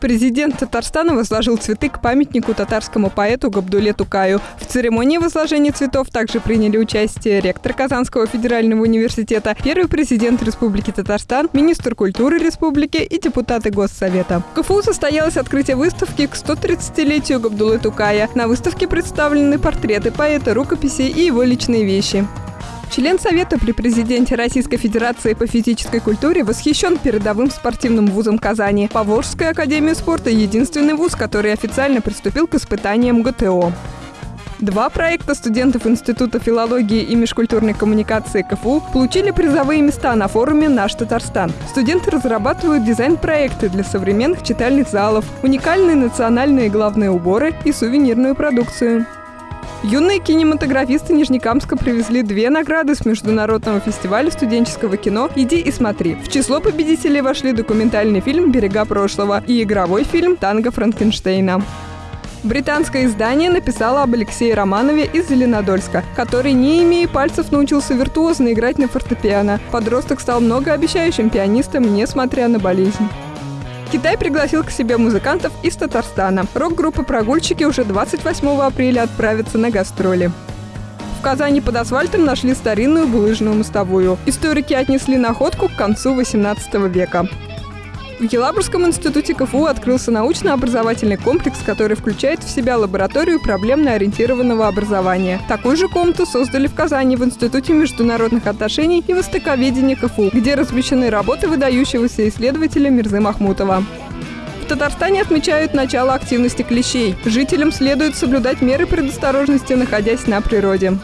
Президент Татарстана возложил цветы к памятнику татарскому поэту Габдуле Тукаю. В церемонии возложения цветов также приняли участие ректор Казанского федерального университета, первый президент Республики Татарстан, министр культуры республики и депутаты Госсовета. В КФУ состоялось открытие выставки к 130-летию Габдулы Тукая. На выставке представлены портреты поэта, рукописи и его личные вещи. Член Совета при президенте Российской Федерации по физической культуре восхищен передовым спортивным вузом Казани. Поволжская академия спорта – единственный вуз, который официально приступил к испытаниям ГТО. Два проекта студентов Института филологии и межкультурной коммуникации КФУ получили призовые места на форуме «Наш Татарстан». Студенты разрабатывают дизайн-проекты для современных читальных залов, уникальные национальные главные уборы и сувенирную продукцию. Юные кинематографисты Нижнекамска привезли две награды с Международного фестиваля студенческого кино «Иди и смотри». В число победителей вошли документальный фильм «Берега прошлого» и игровой фильм «Танго Франкенштейна». Британское издание написало об Алексее Романове из Зеленодольска, который, не имея пальцев, научился виртуозно играть на фортепиано. Подросток стал многообещающим пианистом, несмотря на болезнь. Китай пригласил к себе музыкантов из Татарстана. Рок-группа «Прогульщики» уже 28 апреля отправится на гастроли. В Казани под асфальтом нашли старинную булыжную мостовую. Историки отнесли находку к концу 18 века. В Елабужском институте КФУ открылся научно-образовательный комплекс, который включает в себя лабораторию проблемно-ориентированного образования. Такую же комнату создали в Казани в Институте международных отношений и востоковедения КФУ, где размещены работы выдающегося исследователя Мирзы Махмутова. В Татарстане отмечают начало активности клещей. Жителям следует соблюдать меры предосторожности, находясь на природе.